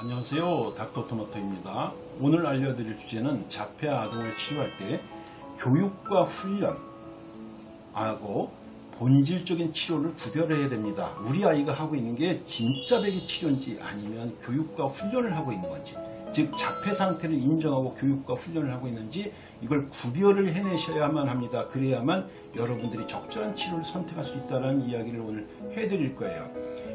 안녕하세요. 닥터토마토입니다. 오늘 알려드릴 주제는 자폐 아동을 치료할 때 교육과 훈련하고 본질적인 치료를 구별해야 됩니다. 우리 아이가 하고 있는 게 진짜 배기 치료인지 아니면 교육과 훈련을 하고 있는 건지 즉 자폐 상태를 인정하고 교육과 훈련을 하고 있는지 이걸 구별을 해내셔야만 합니다. 그래야만 여러분들이 적절한 치료를 선택할 수 있다는 이야기를 오늘 해드릴 거예요.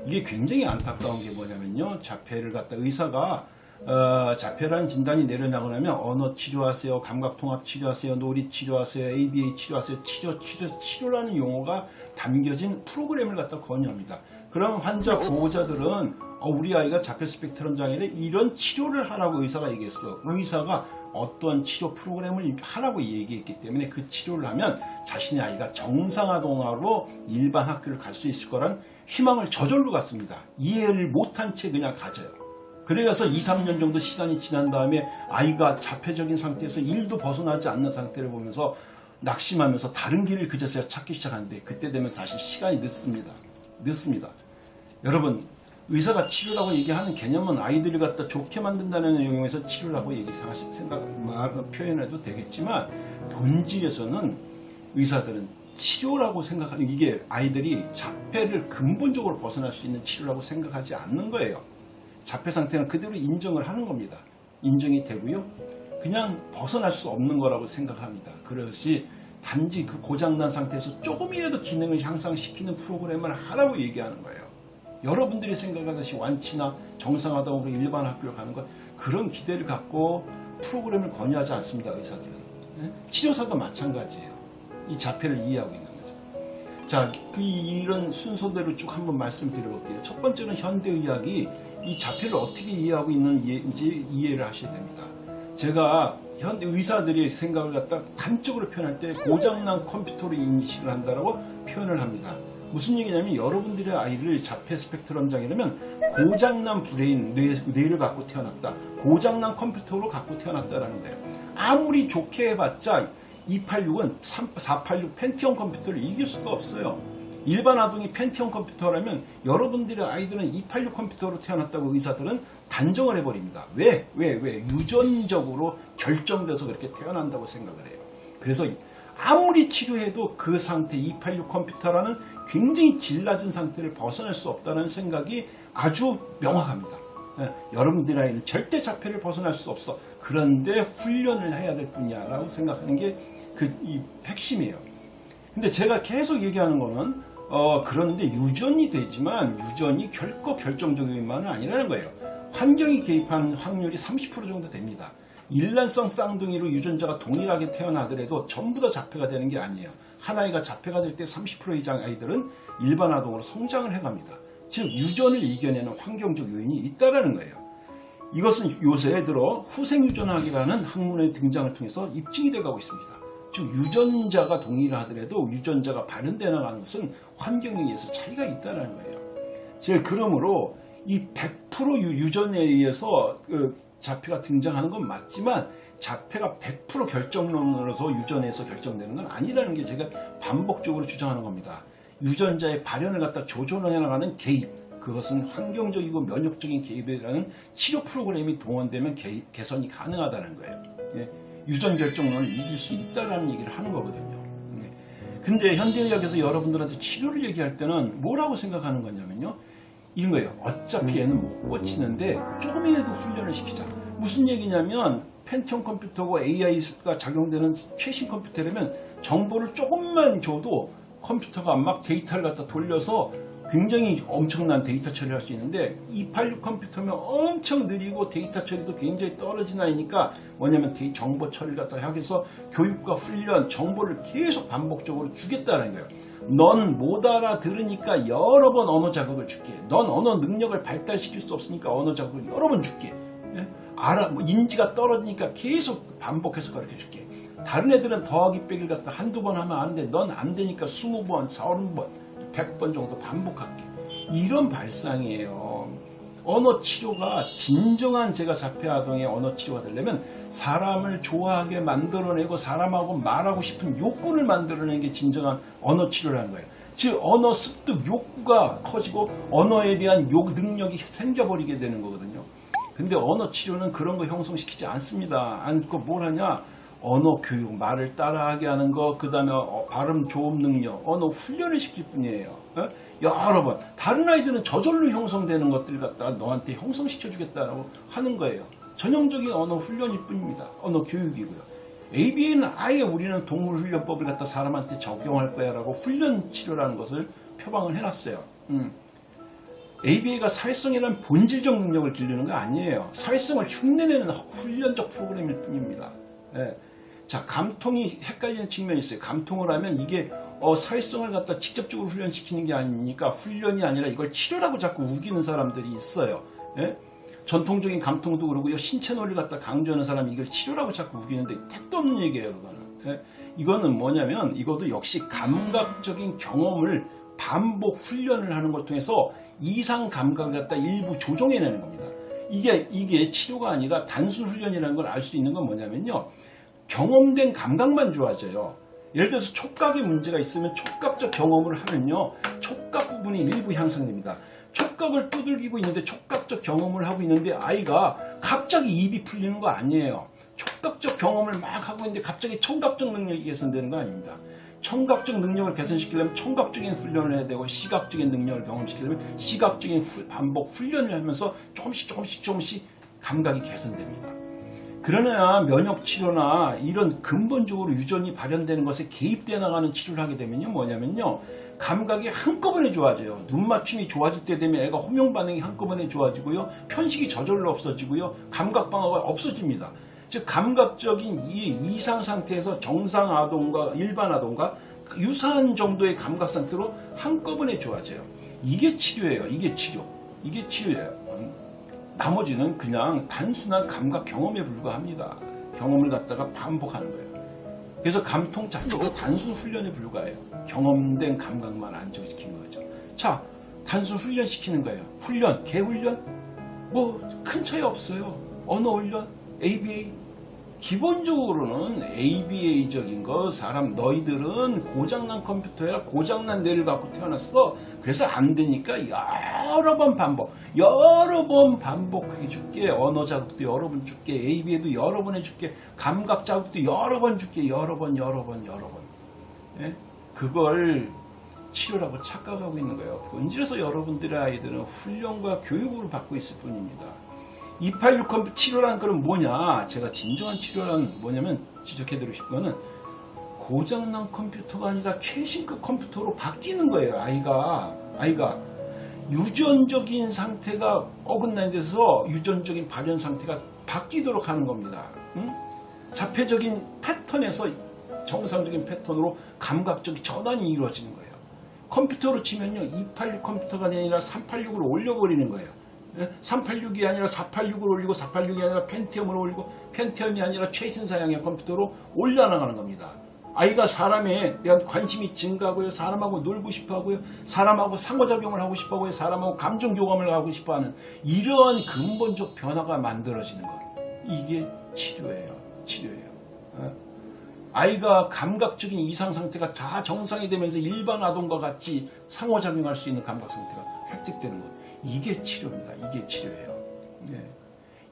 이게 굉장히 안타까운 게 뭐냐면요. 자폐를 갖다 의사가 어, 자폐라는 진단이 내려나고 나면 언어 치료하세요 감각통합 치료하세요 놀이 치료하세요 ABA 치료하세요 치료 치료 치료라는 용어가 담겨진 프로그램을 갖다 권유합니다 그럼 환자 보호자들은 어, 우리 아이가 자폐 스펙트럼 장애인데 이런 치료를 하라고 의사가 얘기했어 의사가 어떠한 치료 프로그램을 하라고 얘기했기 때문에 그 치료를 하면 자신의 아이가 정상아동화로 일반 학교를 갈 수 있을 거란 희망을 저절로 갖습니다. 이해를 못한 채 그냥 가져요. 그래서 2, 3년 정도 시간이 지난 다음에 아이가 자폐적인 상태에서 일도 벗어나지 않는 상태를 보면서 낙심하면서 다른 길을 그제서야 찾기 시작하는데 그때 되면 사실 시간이 늦습니다. 늦습니다. 여러분 의사가 치료라고 얘기하는 개념은 아이들을 갖다 좋게 만든다는 내용에서 치료라고 얘기 생각 말 표현해도 되겠지만 본질에서는 의사들은 치료라고 생각하는 이게 아이들이 자폐를 근본적으로 벗어날 수 있는 치료라고 생각하지 않는 거예요. 자폐 상태는 그대로 인정을 하는 겁니다. 인정이 되고요. 그냥 벗어날 수 없는 거라고 생각합니다. 그것이 단지 그 고장난 상태에서 조금이라도 기능을 향상시키는 프로그램을 하라고 얘기하는 거예요. 여러분들이 생각하듯이 완치나 정상화동으로 일반 학교를 가는 것 그런 기대를 갖고 프로그램을 권유하지 않습니다. 의사들은. 네? 치료사도 마찬가지예요. 이 자폐를 이해하고 있는 거죠. 자, 그 이런 순서대로 쭉 한번 말씀드려볼게요. 첫 번째는 현대의학이 이 자폐를 어떻게 이해하고 있는지 이해를 하셔야 됩니다. 제가 현 의사들이 생각을 갖다 단적으로 표현할 때 고장난 컴퓨터로 인식을 한다라고 표현을 합니다. 무슨 얘기냐면 여러분들의 아이를 자폐 스펙트럼 장애라면 고장난 브레인 뇌, 뇌를 갖고 태어났다. 고장난 컴퓨터로 갖고 태어났다라는 거예요. 아무리 좋게 해봤자 286은 486 펜티엄 컴퓨터를 이길 수가 없어요. 일반 아동이 펜티엄 컴퓨터라면 여러분들의 아이들은 286 컴퓨터로 태어났다고 의사들은 단정을 해버립니다. 왜? 왜? 왜? 유전적으로 결정돼서 그렇게 태어난다고 생각을 해요. 그래서 아무리 치료해도 그 상태 286 컴퓨터라는 굉장히 질 낮은 상태를 벗어날 수 없다는 생각이 아주 명확합니다. 예, 여러분들 아이는 절대 자폐를 벗어날 수 없어. 그런데 훈련을 해야 될 뿐이야 라고 생각하는 게 그 핵심이에요. 근데 제가 계속 얘기하는 거는 어, 그런데 유전이 되지만 유전이 결코 결정적인 만은 아니라는 거예요. 환경이 개입한 확률이 30% 정도 됩니다. 일란성 쌍둥이로 유전자가 동일하게 태어나더라도 전부 다 자폐가 되는 게 아니에요. 한 아이가 자폐가 될 때 30% 이상 아이들은 일반 아동으로 성장을 해갑니다. 즉 유전을 이겨내는 환경적 요인이 있다는 거예요. 이것은 요새 들어 후생유전학이라는 학문의 등장을 통해서 입증이 되어가고 있습니다. 즉 유전자가 동일하더라도 유전자가 발현되어 나가는 것은 환경에 의해서 차이가 있다는 거예요. 즉 그러므로 이 100% 유전에 의해서 그 자폐가 등장하는 건 맞지만 자폐가 100% 결정론으로서 유전에서 결정되는 건 아니라는 게 제가 반복적으로 주장하는 겁니다. 유전자의 발현을 갖다 조절해 나가는 개입 그것은 환경적이고 면역적인 개입이라는 치료 프로그램이 동원되면 개, 개선이 가능하다는 거예요. 예, 유전 결정론을 이길 수 있다는 얘기를 하는 거거든요. 예. 근데 현대의학에서 여러분들한테 치료를 얘기할 때는 뭐라고 생각하는 거냐면요. 이런 거예요. 어차피 얘는 못 고치는데 조금이라도 훈련을 시키자. 무슨 얘기냐면 펜티엄 컴퓨터고 AI가 작용되는 최신 컴퓨터라면 정보를 조금만 줘도 컴퓨터가 막 데이터를 갖다 돌려서 굉장히 엄청난 데이터 처리를 할 수 있는데 286 컴퓨터면 엄청 느리고 데이터 처리도 굉장히 떨어진 아이니까 뭐냐면 정보 처리를 갖다 위해서 교육과 훈련, 정보를 계속 반복적으로 주겠다는 거예요. 넌 못 알아들으니까 여러 번 언어 자극을 줄게. 넌 언어 능력을 발달시킬 수 없으니까 언어 자극을 여러 번 줄게. 예? 알아, 뭐 인지가 떨어지니까 계속 반복해서 가르쳐 줄게. 다른 애들은 더하기 빼기를 갖다 한두 번 하면 안 돼. 넌안 되니까 20번, 40번, 100번 정도 반복할게. 이런 발상이에요. 언어 치료가 진정한 제가 자폐아동의 언어 치료가 되려면 사람을 좋아하게 만들어내고 사람하고 말하고 싶은 욕구를 만들어내는 게 진정한 언어 치료라는 거예요. 즉 언어 습득 욕구가 커지고 언어에 대한 욕 능력이 생겨버리게 되는 거거든요. 근데 언어 치료는 그런 거 형성시키지 않습니다. 않고 뭘 하냐? 언어 교육, 말을 따라하게 하는 거, 그 다음에 발음 조음 능력, 언어 훈련을 시킬 뿐이에요. 어? 여러 번. 다른 아이들은 저절로 형성되는 것들 갖다가 너한테 형성시켜주겠다라고 하는 거예요. 전형적인 언어 훈련일 뿐입니다. 언어 교육이고요. ABA는 아예 우리는 동물 훈련법을 갖다 사람한테 적용할 거야 라고 훈련 치료라는 것을 표방을 해놨어요. 음. ABA가 사회성이라는 본질적 능력을 기르는 거 아니에요. 사회성을 흉내내는 훈련적 프로그램일 뿐입니다. 예. 자, 감통이 헷갈리는 측면이 있어요. 감통을 하면 이게 어, 사회성을 갖다 직접적으로 훈련시키는 게 아니니까 훈련이 아니라 이걸 치료라고 자꾸 우기는 사람들이 있어요. 예? 전통적인 감통도 그러고요. 신체 논리를 갖다 강조하는 사람이 이걸 치료라고 자꾸 우기는데 택도 없는 얘기예요. 그거는. 예? 이거는 뭐냐면 이것도 역시 감각적인 경험을 반복 훈련을 하는 걸 통해서 이상 감각을 갖다 일부 조정해내는 겁니다. 이게 이게 치료가 아니라 단순 훈련이라는 걸 알 수 있는 건 뭐냐면요. 경험된 감각만 좋아져요. 예를 들어서 촉각에 문제가 있으면 촉각적 경험을 하면요. 촉각 부분이 일부 향상됩니다. 촉각을 두들기고 있는데 촉각적 경험을 하고 있는데 아이가 갑자기 입이 풀리는 거 아니에요. 촉각적 경험을 막 하고 있는데 갑자기 청각적 능력이 개선되는 거 아닙니다. 청각적 능력을 개선시키려면 청각적인 훈련을 해야 되고 시각적인 능력을 경험시키려면 시각적인 후- 반복 훈련을 하면서 조금씩 조금씩 조금씩 감각이 개선됩니다. 그러나 면역 치료나 이런 근본적으로 유전이 발현되는 것에 개입돼 나가는 치료를 하게 되면요 뭐냐면요 감각이 한꺼번에 좋아져요. 눈 맞춤이 좋아질 때 되면 애가 호명 반응이 한꺼번에 좋아지고요 편식이 저절로 없어지고요 감각 방어가 없어집니다. 즉 감각적인 이 이상 상태에서 정상 아동과 일반 아동과 유사한 정도의 감각 상태로 한꺼번에 좋아져요. 이게 치료예요. 이게 치료. 이게 치료예요. 음. 나머지는 그냥 단순한 감각 경험에 불과합니다. 경험을 갖다가 반복하는 거예요. 그래서 감통 자체가 단순 훈련에 불과해요. 경험된 감각만 안정시킨 거죠. 자, 단순 훈련 시키는 거예요. 훈련, 개훈련? 뭐 큰 차이 없어요. 언어 훈련, ABA. 기본적으로는 ABA적인 거 사람 너희들은 고장난 컴퓨터야 고장난 뇌를 갖고 태어났어. 그래서 안 되니까 여러 번 반복 여러 번 반복해 줄게. 언어 자극도 여러 번 줄게. ABA도 여러 번 해줄게. 감각 자극도 여러 번 줄게. 여러 번 여러 번 여러 번. 예? 그걸 치료라고 착각하고 있는 거예요. 본질에서 여러분들의 아이들은 훈련과 교육을 받고 있을 뿐입니다 286 컴퓨터 치료라는 건 뭐냐? 제가 진정한 치료란 뭐냐면 지적해드리고 싶은 거는 고장난 컴퓨터가 아니라 최신급 컴퓨터로 바뀌는 거예요. 아이가 아이가 유전적인 상태가 어긋난 데서 유전적인 발현 상태가 바뀌도록 하는 겁니다. 응? 자폐적인 패턴에서 정상적인 패턴으로 감각적 전환이 이루어지는 거예요. 컴퓨터로 치면요 286 컴퓨터가 아니라 386으로 올려버리는 거예요. 386이 아니라 486을 올리고 486이 아니라 펜티엄을 올리고 펜티엄이 아니라 최신 사양의 컴퓨터로 올려나가는 겁니다. 아이가 사람에 대한 관심이 증가하고요. 사람하고 놀고 싶어하고요. 사람하고 상호작용을 하고 싶어하고요. 사람하고 감정 교감을 하고 싶어하는 이러한 근본적 변화가 만들어지는 것. 이게 치료예요. 치료예요. 어? 아이가 감각적인 이상 상태가 다 정상이 되면서 일반 아동과 같이 상호작용할 수 있는 감각 상태가 획득되는 것. 이게 치료입니다. 이게 치료예요. 네.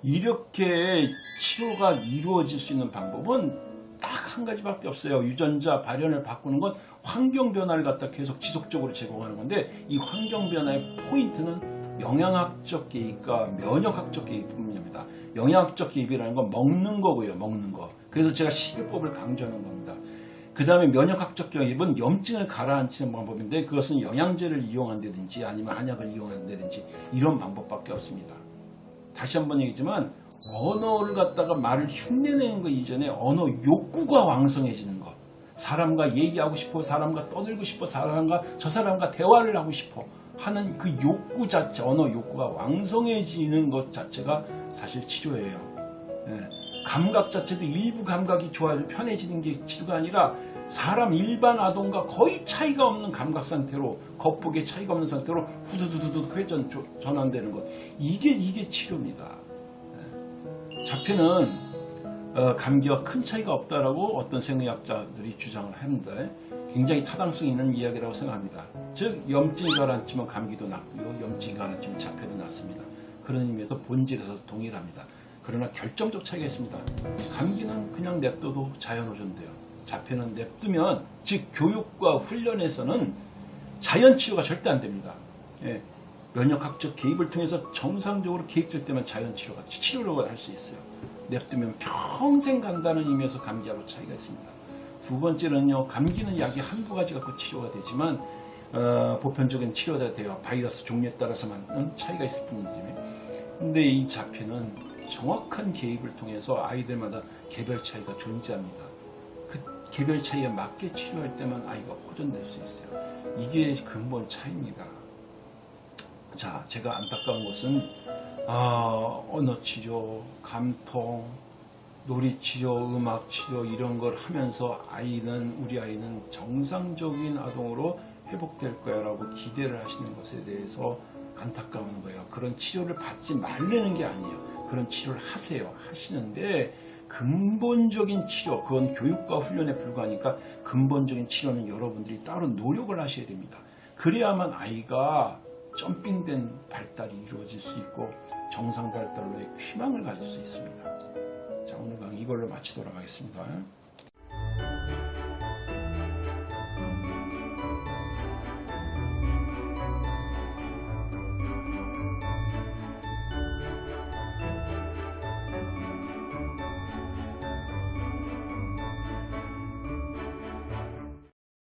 이렇게 치료가 이루어질 수 있는 방법은 딱 한 가지밖에 없어요. 유전자 발현을 바꾸는 건 환경 변화를 갖다 계속 지속적으로 제공하는 건데 이 환경 변화의 포인트는 영양학적 개입과 면역학적 개입뿐입니다. 영양학적 개입이라는 건 먹는 거고요. 먹는 거. 그래서 제가 식이법을 강조하는 겁니다. 그 다음에 면역학적 개입은 염증을 가라앉히는 방법인데 그것은 영양제를 이용한다든지 아니면 한약을 이용한다든지 이런 방법밖에 없습니다. 다시 한번 얘기지만 언어를 갖다가 말을 흉내내는 것 이전에 언어 욕구가 왕성해지는 것. 사람과 얘기하고 싶어, 사람과 떠들고 싶어, 사람과 저 사람과 대화를 하고 싶어 하는 그 욕구 자체, 언어 욕구가 왕성해지는 것 자체가 사실 치료예요. 예. 감각 자체도 일부 감각이 좋아져 편해지는 게 치료가 아니라 사람 일반 아동과 거의 차이가 없는 감각 상태로 겉보기에 차이가 없는 상태로 후두두두두 회전 조- 전환되는 것 이게 이게 치료입니다. 예. 자폐는 어, 감기와 큰 차이가 없다라고 어떤 생의학자들이 주장을 합니다. 굉장히 타당성 있는 이야기라고 생각합니다. 즉 염증이 가라앉히면 감기도 낫고요. 염증이 가라앉히면 자폐도 낫습니다. 그런 의미에서 본질에서 동일합니다. 그러나 결정적 차이가 있습니다. 감기는 그냥 냅둬도 자연호전돼요. 자폐는 냅두면 즉 교육과 훈련에서는 자연 치료가 절대 안 됩니다. 예, 면역학적 개입을 통해서 정상적으로 개입될 때만 자연 치료가 치료를 할 수 있어요. 냅두면 평생 간다는 의미에서 감기하고 차이가 있습니다. 두 번째는요, 감기는 약이 한두 가지 갖고 치료가 되지만 어, 보편적인 치료가 돼요. 바이러스 종류에 따라서만 차이가 있을 뿐이지. 근데 이 자폐는 정확한 개입을 통해서 아이들마다 개별 차이가 존재합니다. 그 개별 차이에 맞게 치료할 때만 아이가 호전될 수 있어요. 이게 근본 차이입니다. 자, 제가 안타까운 것은 아, 언어 치료, 감통, 놀이 치료, 음악 치료 이런 걸 하면서 아이는 우리 아이는 정상적인 아동으로 회복될 거야 라고 기대를 하시는 것에 대해서 안타까운 거예요. 그런 치료를 받지 말라는 게 아니에요. 그런 치료를 하세요. 하시는데 근본적인 치료, 그건 교육과 훈련에 불과하니까 근본적인 치료는 여러분들이 따로 노력을 하셔야 됩니다. 그래야만 아이가 점핑된 발달이 이루어질 수 있고 정상 발달로의 희망을 가질 수 있습니다. 자, 오늘 강의 이걸로 마치도록 하겠습니다.